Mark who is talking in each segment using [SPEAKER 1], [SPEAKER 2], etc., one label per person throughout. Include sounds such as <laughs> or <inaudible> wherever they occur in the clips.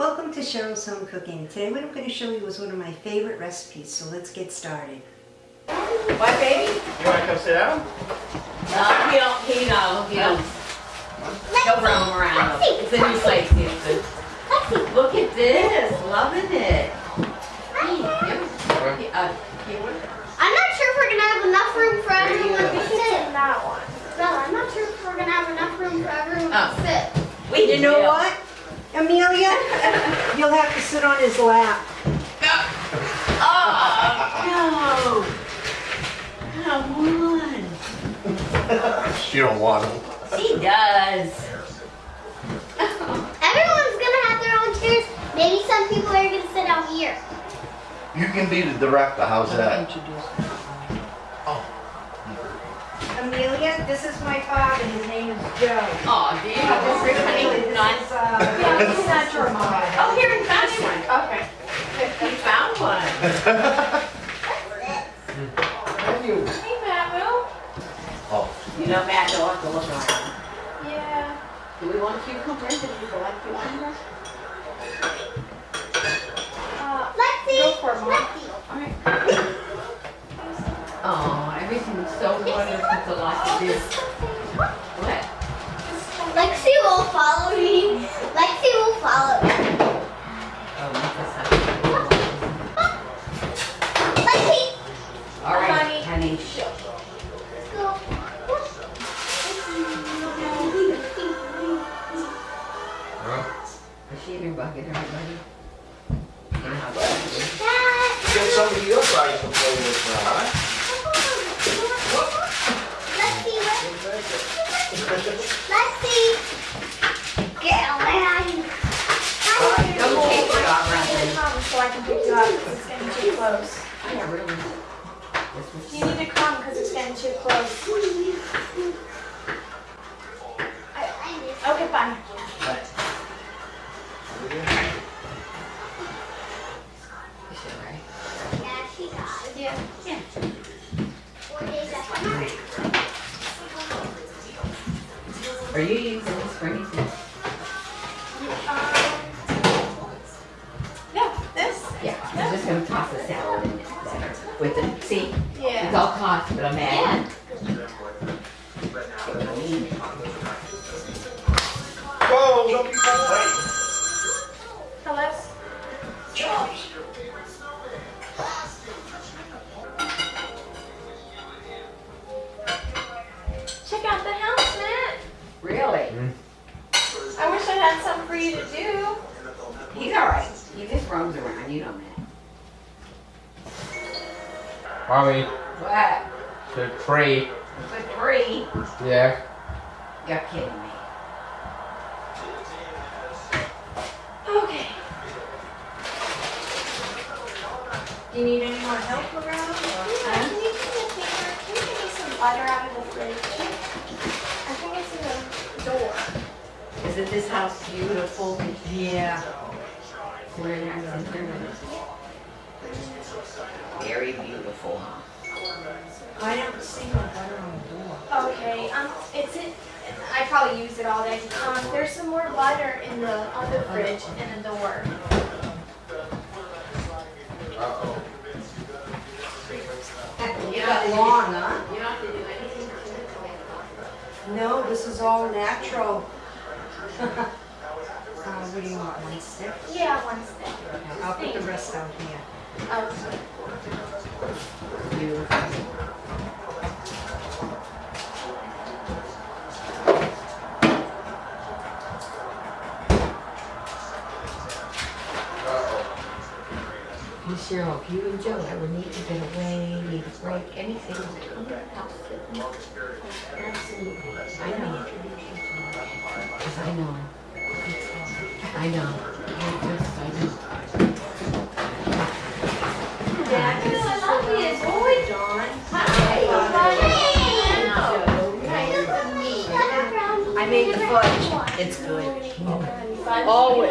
[SPEAKER 1] Welcome to Cheryl's Home Cooking. Today what I'm going to show you is one of my favorite recipes, so let's get started.
[SPEAKER 2] What, baby?
[SPEAKER 3] You want to come sit down?
[SPEAKER 2] No, he don't, he no, he don't. He'll roam around. It's a new place, Houston. Look at this, loving it. Hey, give- uh, Keyword?
[SPEAKER 4] I'm not sure if we're gonna have enough room for everyone to sit. That one. Bella, I'm not sure if we're gonna have enough room for everyone
[SPEAKER 2] Oh.
[SPEAKER 4] to sit.
[SPEAKER 2] We
[SPEAKER 1] You know
[SPEAKER 2] will.
[SPEAKER 1] what, Amelia? You'll have to sit on his lap. No.
[SPEAKER 2] Oh, no. Come on.
[SPEAKER 3] She don't want him.
[SPEAKER 2] She does.
[SPEAKER 4] Everyone's gonna have their own chairs. Maybe some people are gonna sit out here.
[SPEAKER 3] You can be the director. How's that?
[SPEAKER 1] Amelia, this is my father. His name is Joe.
[SPEAKER 2] Oh, do you have a
[SPEAKER 1] This
[SPEAKER 2] honey?
[SPEAKER 1] is,
[SPEAKER 2] None?
[SPEAKER 1] uh, this <laughs> is not your mom.
[SPEAKER 2] Oh, here, we found one.
[SPEAKER 5] Okay.
[SPEAKER 2] We found one.
[SPEAKER 5] Hey, Mamu.
[SPEAKER 3] Oh,
[SPEAKER 2] You know, Matt, you'll have to look around.
[SPEAKER 5] Yeah.
[SPEAKER 2] Do we want cucumbers? Did you always using this for anything?
[SPEAKER 5] Um, no, this?
[SPEAKER 2] Yeah, I'm just gonna toss the salad in there. With the, see, it's all tossed, but I'm adding.
[SPEAKER 3] Whoa,
[SPEAKER 6] Mommy,
[SPEAKER 2] What?
[SPEAKER 6] the tree.
[SPEAKER 2] The tree?
[SPEAKER 6] Yeah.
[SPEAKER 2] You're kidding me.
[SPEAKER 5] Okay.
[SPEAKER 1] Do you need any more help around?
[SPEAKER 5] Yeah, can you do me a favor? Can you give me some butter out of the fridge? I think it's in the door.
[SPEAKER 2] Isn't this house beautiful?
[SPEAKER 1] Yeah.
[SPEAKER 2] We're in our center. Very beautiful, huh?
[SPEAKER 1] I don't see no butter on the door.
[SPEAKER 5] Okay, um, it's in, I probably use it all day. Um, there's some more butter in the, on the fridge and the door.
[SPEAKER 6] Uh-oh.
[SPEAKER 1] You got long, huh?
[SPEAKER 2] You don't have to do anything to it.
[SPEAKER 1] No, this is all natural. <laughs> Uh, what do you want, one stick?
[SPEAKER 5] Yeah, one stick.
[SPEAKER 1] Okay, I'll put the rest out here.
[SPEAKER 5] Oh,
[SPEAKER 2] Beautiful. Cheryl, if you and Joe ever need to get away, need a break, anything. Absolutely. I know. Because I know. I know. I just, I know.
[SPEAKER 1] Fudge. It's good.
[SPEAKER 2] Always, always.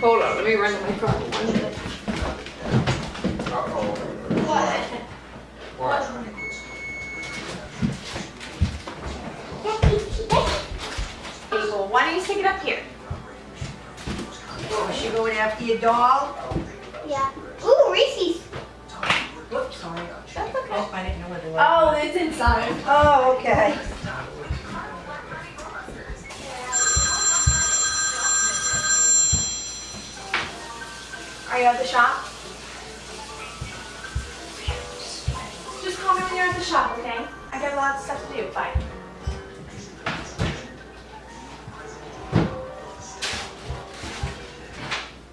[SPEAKER 2] Hold on, let me run to my phone. One minute.
[SPEAKER 5] What?
[SPEAKER 6] What?
[SPEAKER 5] Abel, why don't you stick it up here?
[SPEAKER 1] Oh, she going after your doll?
[SPEAKER 4] Yeah. Ooh, Reese's.
[SPEAKER 1] Whoops, sorry.
[SPEAKER 5] That's okay.
[SPEAKER 1] Oh, I didn't know where the
[SPEAKER 5] Oh, it's inside.
[SPEAKER 1] Oh, okay.
[SPEAKER 5] Are you at the shop? Just call me when you're at the shop, okay? I got a lot of stuff to do. Bye.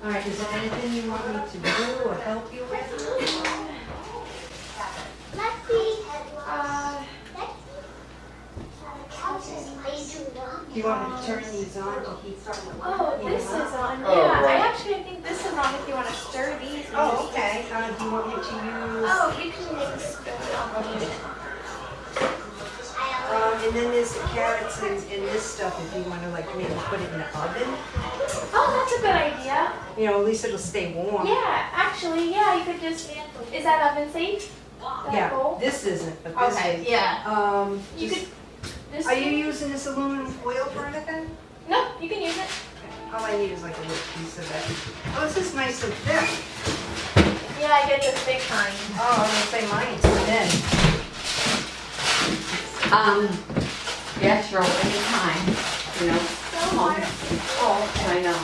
[SPEAKER 1] All right, is there anything you want me to do or help you with?
[SPEAKER 4] Lexi.
[SPEAKER 5] Uh,
[SPEAKER 1] Do you want me to turn these on to heat something?
[SPEAKER 5] oh, this is on.
[SPEAKER 6] Oh,
[SPEAKER 5] yeah. I actually think if you want to stir these.
[SPEAKER 1] Oh, okay. Uh, do you want me to use?
[SPEAKER 5] Oh, you can maybe stir it on these.
[SPEAKER 1] Um, and then there's the carrots and, and this stuff if you want to like maybe put it in the oven.
[SPEAKER 5] Oh, that's a good idea.
[SPEAKER 1] You know, at least it'll stay warm.
[SPEAKER 5] Yeah, actually, yeah, you could just. Is that oven safe? That
[SPEAKER 1] Yeah,
[SPEAKER 5] bowl?
[SPEAKER 1] this isn't, but this
[SPEAKER 5] Okay,
[SPEAKER 1] is.
[SPEAKER 5] yeah.
[SPEAKER 1] Um,
[SPEAKER 5] You
[SPEAKER 1] just-
[SPEAKER 5] could.
[SPEAKER 1] Are you using this aluminum foil for anything?
[SPEAKER 5] No, you can use it.
[SPEAKER 1] All I need is like a little piece of it. Oh, this is nice and thick.
[SPEAKER 5] Yeah, I get the thick kind.
[SPEAKER 1] Oh, I'm gonna say mine's thin.
[SPEAKER 2] Um, yes, you're anytime, you know. Come on. Oh, I know.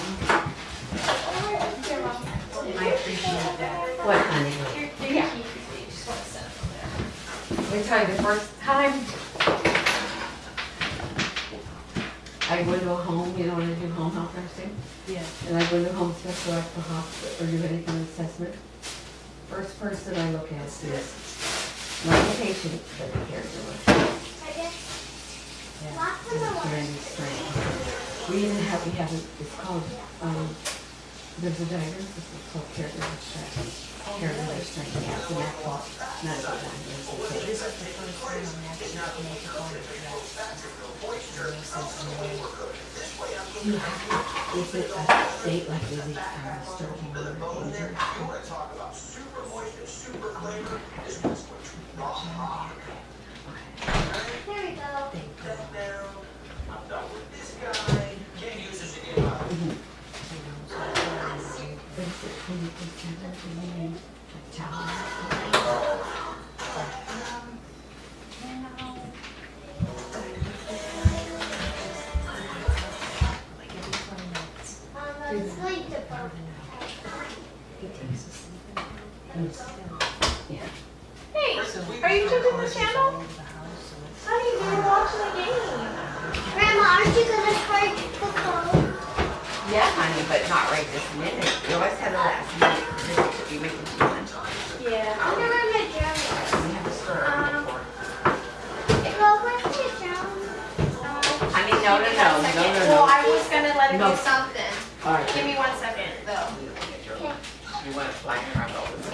[SPEAKER 1] I appreciate that.
[SPEAKER 2] What, honey?
[SPEAKER 5] Your, your
[SPEAKER 2] Yeah.
[SPEAKER 5] key, you just want to set it over.
[SPEAKER 2] Let me tell you, the first time I go to a home, you know, when I do home health nursing,
[SPEAKER 1] Yeah.
[SPEAKER 2] and I go to home special at the hospital or do any kind of assessment. First person I look at is not the patient, but the caregiver.
[SPEAKER 4] Lots of
[SPEAKER 2] It's
[SPEAKER 4] them.
[SPEAKER 2] very strange. We even have, we have, it- it's called, um, there's a diagnosis, it's called caregiver stress. Caregiver stress, yeah, it's an actual medical diagnosis.
[SPEAKER 1] This is the first time I'm actually the phone.
[SPEAKER 2] You have to, is it a state like it um, stroking or
[SPEAKER 4] I
[SPEAKER 5] was gonna let him
[SPEAKER 2] No.
[SPEAKER 5] do something.
[SPEAKER 2] All right.
[SPEAKER 5] Give me one second, though.
[SPEAKER 2] You want to fly around all this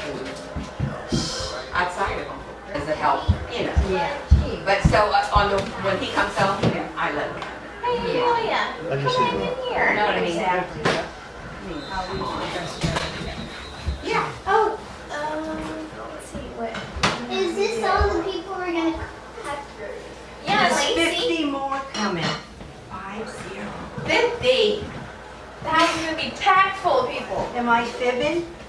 [SPEAKER 2] outside of him Does it help? You know.
[SPEAKER 1] Yeah.
[SPEAKER 2] But so uh, on the, when he comes home, yeah, I let him.
[SPEAKER 5] Hey, Amelia, come on in
[SPEAKER 2] You
[SPEAKER 5] here.
[SPEAKER 2] know what I mean?
[SPEAKER 1] Exactly. Am I fibbing?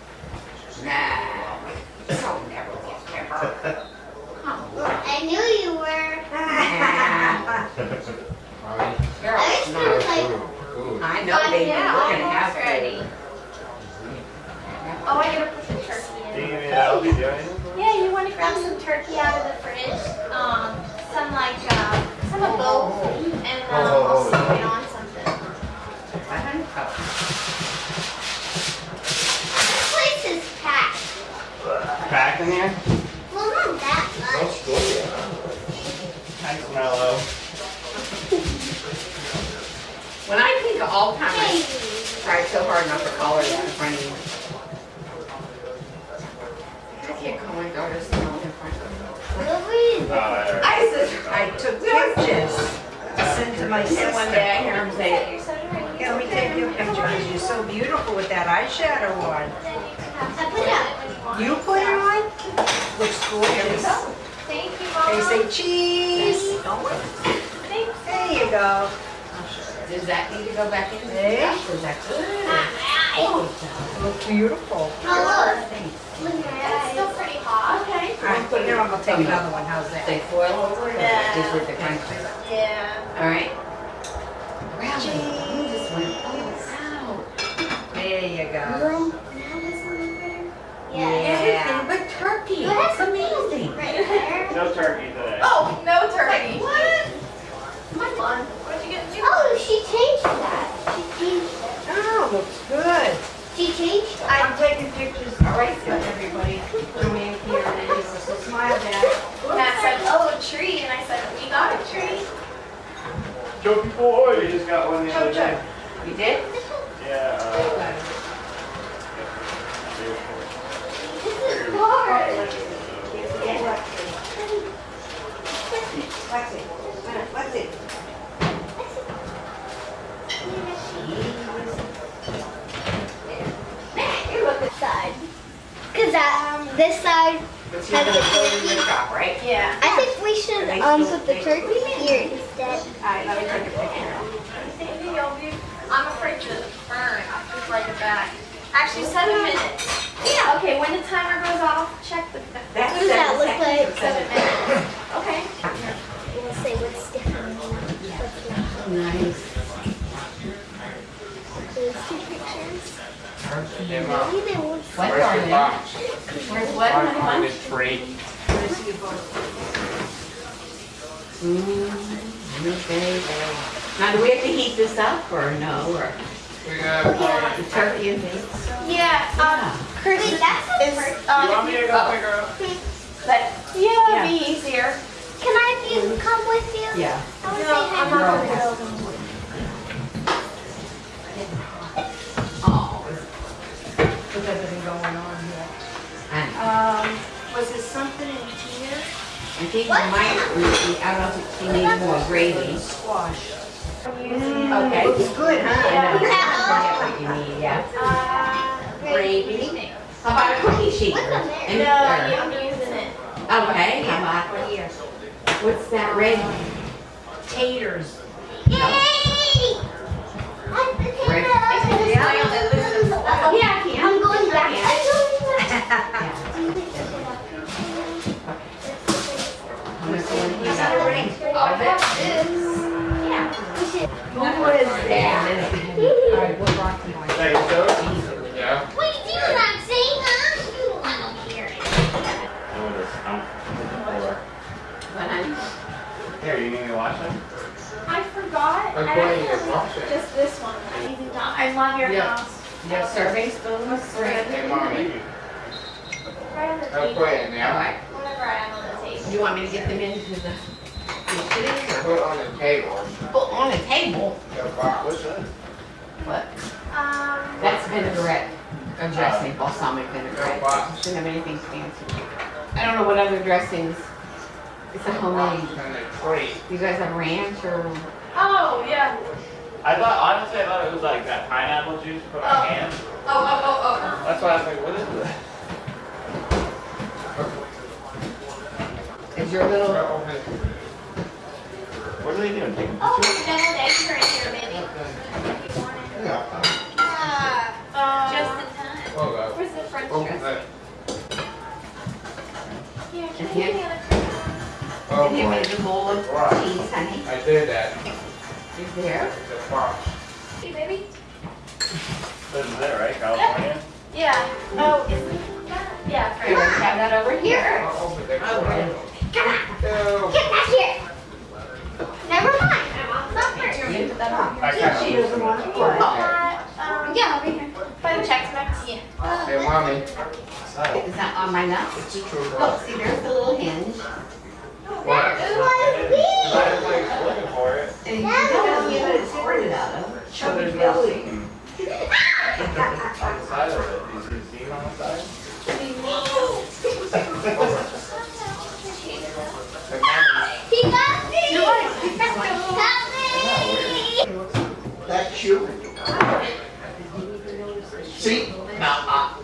[SPEAKER 4] I
[SPEAKER 2] think of time, I tried so hard not to call her that in front of you. I can't call my daughter Simone in front of her.
[SPEAKER 4] Louise.
[SPEAKER 2] I said,
[SPEAKER 1] I took pictures to send to my
[SPEAKER 2] and one day I hear him say,
[SPEAKER 5] You're so right.
[SPEAKER 1] Yeah, let me take your picture, 'cause you're so beautiful with that eyeshadow on.
[SPEAKER 4] I put it up.
[SPEAKER 1] You put it on? Looks gorgeous.
[SPEAKER 5] Thank you,
[SPEAKER 1] They
[SPEAKER 5] Mom.
[SPEAKER 1] say cheese.
[SPEAKER 5] Thanks.
[SPEAKER 1] There you go.
[SPEAKER 2] Does that need to go back in?
[SPEAKER 1] Hey.
[SPEAKER 2] Is that good?
[SPEAKER 4] Ah,
[SPEAKER 1] Looks beautiful.
[SPEAKER 4] Oh, look. Look at
[SPEAKER 5] It's still pretty hot.
[SPEAKER 2] Okay.
[SPEAKER 1] All right, here, I'm gonna take another one, how's that?
[SPEAKER 2] They foil over it,
[SPEAKER 5] Yeah.
[SPEAKER 2] just with the crunch.
[SPEAKER 5] Yeah.
[SPEAKER 2] All right. Really? You just went, oh,
[SPEAKER 1] There you go.
[SPEAKER 4] Yeah.
[SPEAKER 2] Everything but turkey. That's amazing.
[SPEAKER 4] Right there.
[SPEAKER 3] No turkey today.
[SPEAKER 5] Oh, no turkey. What? Come on. What'd you get? You
[SPEAKER 4] Oh, she changed that. She changed it.
[SPEAKER 1] Oh, looks good.
[SPEAKER 4] She changed it.
[SPEAKER 1] I'm taking pictures, all right, so everybody, come in here and then give us a smile back.
[SPEAKER 5] Matt said, oh, a tree. And I said, we got a tree.
[SPEAKER 3] Joe boy, we just got one the other day.
[SPEAKER 2] You did?
[SPEAKER 3] Yeah. Uh,
[SPEAKER 4] This is hard.
[SPEAKER 1] Lexi, Lexi.
[SPEAKER 2] You look at
[SPEAKER 4] Side. Cause that, this side,
[SPEAKER 2] But you're gonna go the shop, right?
[SPEAKER 5] Yeah.
[SPEAKER 4] I think we should um put the turkey here instead.
[SPEAKER 2] Alright, let me take a picture.
[SPEAKER 5] I'll be. I'm afraid to burn. I'll just write it back. Actually, seven minutes. Yeah. Okay. When the timer goes off, check the.
[SPEAKER 2] That's
[SPEAKER 4] What does that look like?
[SPEAKER 5] Seven minutes. Okay.
[SPEAKER 4] We'll say what's different. What's not.
[SPEAKER 2] Nice.
[SPEAKER 4] Those two pictures.
[SPEAKER 6] Hey, Mom,
[SPEAKER 4] Maybe they won't.
[SPEAKER 2] What
[SPEAKER 6] where's
[SPEAKER 2] are
[SPEAKER 6] your
[SPEAKER 2] they?
[SPEAKER 6] box?
[SPEAKER 2] Where's what,
[SPEAKER 6] On,
[SPEAKER 2] honey
[SPEAKER 6] on
[SPEAKER 2] bun?
[SPEAKER 6] this tree.
[SPEAKER 2] Mm, okay, well. Now, do we have to heat this up or no, or
[SPEAKER 6] We got
[SPEAKER 2] the turkey and things?
[SPEAKER 5] Yeah. Um.
[SPEAKER 4] Wait, that's a
[SPEAKER 5] Is
[SPEAKER 4] turkey.
[SPEAKER 3] you want
[SPEAKER 5] um.
[SPEAKER 3] me to go pick her up?
[SPEAKER 5] But yeah, it'd be easier.
[SPEAKER 4] Can I be, come with you?
[SPEAKER 2] Yeah.
[SPEAKER 4] I want to
[SPEAKER 5] No,
[SPEAKER 4] say
[SPEAKER 5] I'm not gonna go.
[SPEAKER 2] Oh,
[SPEAKER 1] With everything going on here. Um, was there something in here?
[SPEAKER 2] I think we might, I don't know if she needs more gravy.
[SPEAKER 1] Squash.
[SPEAKER 2] Okay.
[SPEAKER 1] Looks good, huh?
[SPEAKER 2] I forget what you need, yeah.
[SPEAKER 5] Uh.
[SPEAKER 2] Gravy. How about a cookie sheet?
[SPEAKER 4] What's on there?
[SPEAKER 2] And-
[SPEAKER 5] No, I'm using it.
[SPEAKER 2] Okay, how about, what's that red?
[SPEAKER 1] Taters. Ring.
[SPEAKER 2] All of it? Yeah. Who is that?
[SPEAKER 1] All right, what rock do you want?
[SPEAKER 6] Yeah.
[SPEAKER 4] What are you doing, Roxy? Huh? You don't want to hear it.
[SPEAKER 2] What, honey?
[SPEAKER 3] Here, you need me to wash them?
[SPEAKER 5] I forgot.
[SPEAKER 6] I'm going to
[SPEAKER 5] actually-
[SPEAKER 6] wash it.
[SPEAKER 5] Just this one. I love your
[SPEAKER 2] Yeah.
[SPEAKER 5] house.
[SPEAKER 2] You have serving spoons?
[SPEAKER 6] Hey, Mommy,
[SPEAKER 5] Right on the
[SPEAKER 6] I'll
[SPEAKER 5] table.
[SPEAKER 6] put it in
[SPEAKER 2] All
[SPEAKER 6] there.
[SPEAKER 2] right.
[SPEAKER 5] Whenever I am on the table.
[SPEAKER 2] You want me to get them into the, the cities or?
[SPEAKER 6] Put it on the table.
[SPEAKER 2] Put on the table?
[SPEAKER 6] The box.
[SPEAKER 3] What's that?
[SPEAKER 2] What?
[SPEAKER 5] Um.
[SPEAKER 2] That's vinaigrette, a dressing, balsamic vinaigrette. Doesn't have anything fancy. I don't know what other dressings. It's a
[SPEAKER 6] Box
[SPEAKER 2] homemade.
[SPEAKER 6] on the tree.
[SPEAKER 2] You guys have ranch or?
[SPEAKER 5] Oh yeah.
[SPEAKER 3] I thought, honestly, I thought it was like that pineapple juice put on
[SPEAKER 5] Oh.
[SPEAKER 3] hand.
[SPEAKER 5] Oh oh oh oh.
[SPEAKER 3] That's why I was like, what is this?
[SPEAKER 2] Is your little,
[SPEAKER 6] Open.
[SPEAKER 3] What are they doing? Taking
[SPEAKER 5] Oh,
[SPEAKER 3] pictures?
[SPEAKER 5] deviled eggs are in here, baby.
[SPEAKER 6] Yeah.
[SPEAKER 5] Uh, just in time.
[SPEAKER 6] Hold up.
[SPEAKER 5] Where's the French
[SPEAKER 6] Open
[SPEAKER 5] dress? Here, can
[SPEAKER 2] And
[SPEAKER 5] you give me
[SPEAKER 2] here?
[SPEAKER 6] Oh
[SPEAKER 2] and you
[SPEAKER 6] boy.
[SPEAKER 2] made a bowl of cheese, honey?
[SPEAKER 6] I did that.
[SPEAKER 2] Is there?
[SPEAKER 6] It's a box.
[SPEAKER 5] Hey, baby?
[SPEAKER 3] This is it, right? California? <laughs>
[SPEAKER 5] Yeah. Oh, isn't that? Yeah,
[SPEAKER 2] You
[SPEAKER 5] French.
[SPEAKER 2] guys have that over here?
[SPEAKER 6] I'll open it.
[SPEAKER 2] Okay.
[SPEAKER 4] Come on.
[SPEAKER 6] Ew.
[SPEAKER 4] Get back here. Never mind. I'm not first.
[SPEAKER 2] You put that on.
[SPEAKER 3] I
[SPEAKER 1] She doesn't want to play.
[SPEAKER 5] Uh, um,
[SPEAKER 4] Yeah, over here.
[SPEAKER 5] by the Chex Mix. Yeah.
[SPEAKER 6] Hey, Mommy.
[SPEAKER 2] Is that on my nuts?
[SPEAKER 6] It's a true
[SPEAKER 2] Look, see, there's the little hinge.
[SPEAKER 6] What?
[SPEAKER 3] I was like looking for it.
[SPEAKER 2] And you don't get it squirted out of.
[SPEAKER 3] So there's no seam. <laughs> on the side of it. Do you see the seam on the side?
[SPEAKER 6] Hey, Mommy.
[SPEAKER 4] He got me. He got me.
[SPEAKER 7] That's you. See, now,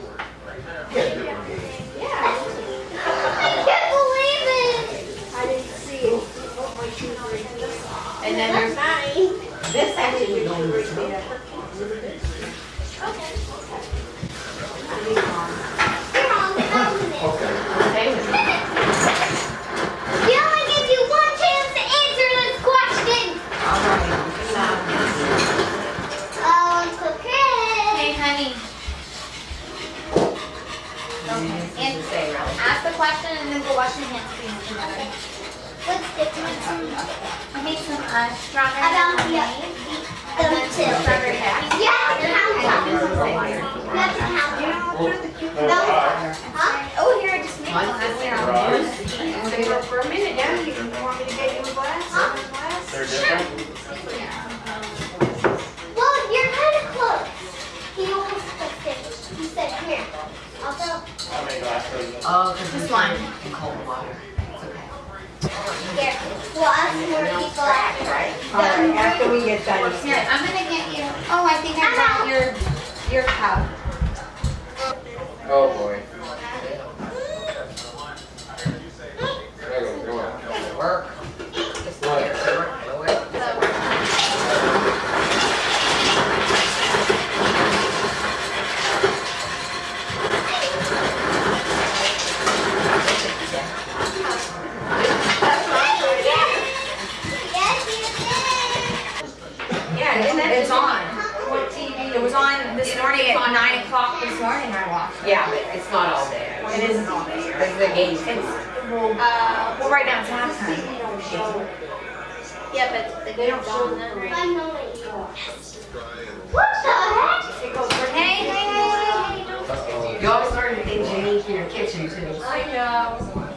[SPEAKER 4] wash your hands clean. Let's dip them in some. I made some uh, strawberry lemonade. Them too. Strawberry Yeah, you have to count them. You have to count them. Those- Huh? Oh, here, I just made one.
[SPEAKER 1] For a minute now, you want me to get you a glass?
[SPEAKER 4] Huh?
[SPEAKER 3] They're different?
[SPEAKER 4] Well, you're kind of close. He almost clicked it. He said, here. I'll go.
[SPEAKER 3] How many glasses?
[SPEAKER 2] Oh, this one. In cold water. It's okay.
[SPEAKER 4] Here. We'll ask more people after.
[SPEAKER 1] All right, after we get done.
[SPEAKER 4] Here, I'm gonna get you. Oh, I think I got your your cup.
[SPEAKER 6] Oh, boy. There you go, go on.
[SPEAKER 2] Work. Just do it. Do it.
[SPEAKER 5] Yeah, it's, it's on. It was on this morning at nine o'clock this morning. I watched.
[SPEAKER 2] Yeah, but it's not all there.
[SPEAKER 5] It isn't all there.
[SPEAKER 2] This is the game.
[SPEAKER 5] Uh, well, right now it's halftime.
[SPEAKER 4] Yeah, but the they don't show them right. I it. What the heck?
[SPEAKER 5] It goes for hey, hey, hey, hey, hey.
[SPEAKER 2] You always learn things unique in your kitchen too.
[SPEAKER 5] I know.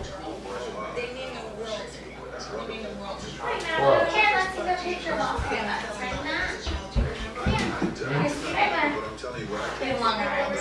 [SPEAKER 4] Here, let's take a picture of all of us right now. We have arms.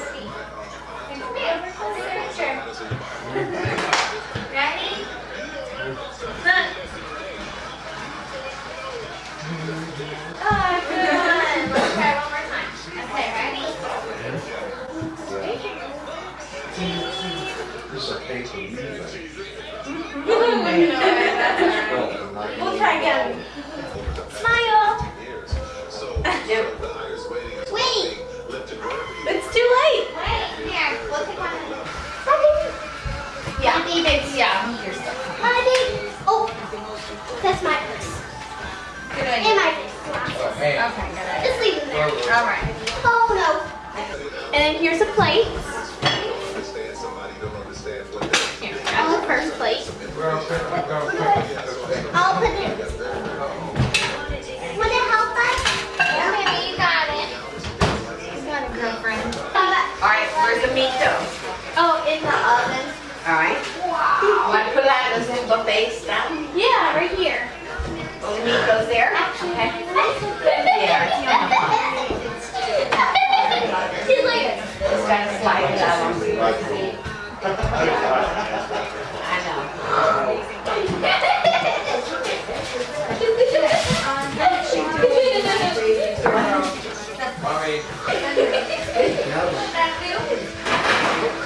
[SPEAKER 5] All right.
[SPEAKER 4] Oh no. And then here's a plate. Here, I the first plate.
[SPEAKER 6] Go, quick, go, quick.
[SPEAKER 4] I'll put it. Would it help us? Okay, you got it.
[SPEAKER 5] He's got a girlfriend.
[SPEAKER 2] All right, where's the meat though?
[SPEAKER 4] Oh, in the oven.
[SPEAKER 2] All right. You want to put that in the buffet stuff?
[SPEAKER 4] Yeah, right here.
[SPEAKER 2] Well, the meat goes there.
[SPEAKER 4] Actually,
[SPEAKER 2] Okay.
[SPEAKER 4] She's like,
[SPEAKER 2] Just gotta slide it out. <laughs> I know. <laughs>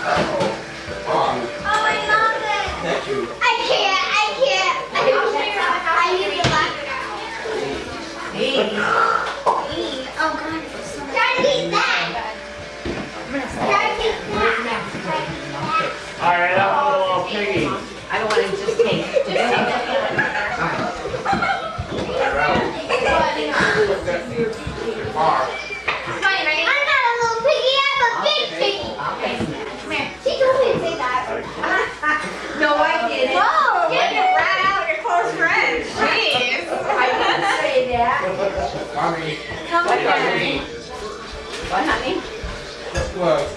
[SPEAKER 6] Mommy.
[SPEAKER 4] oh, I love it.
[SPEAKER 6] Thank you.
[SPEAKER 4] I can't, I can't. I don't I need to laugh. Oh, God. Try to eat that. Try to eat that. Try to eat that.
[SPEAKER 3] All right, I'm a little piggy.
[SPEAKER 2] I don't want to just take, just take that.
[SPEAKER 6] Mark.
[SPEAKER 4] Fine, right? I'm not a little piggy, I'm a big piggy.
[SPEAKER 2] Okay.
[SPEAKER 4] Come here. She told me to say that.
[SPEAKER 2] No, I didn't.
[SPEAKER 5] Whoa! Get your rat out, your close friend. Jeez.
[SPEAKER 2] I didn't say that.
[SPEAKER 6] Mommy.
[SPEAKER 5] Come
[SPEAKER 6] What does
[SPEAKER 5] here.
[SPEAKER 6] it mean?
[SPEAKER 2] What, honey?
[SPEAKER 6] Look.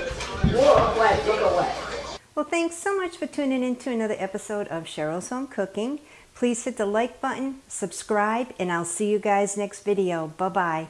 [SPEAKER 2] Whoa, what? Look at what?
[SPEAKER 1] Well, thanks so much for tuning in to another episode of Cheryl's Home Cooking. Please hit the like button, subscribe, and I'll see you guys next video. Bye-bye.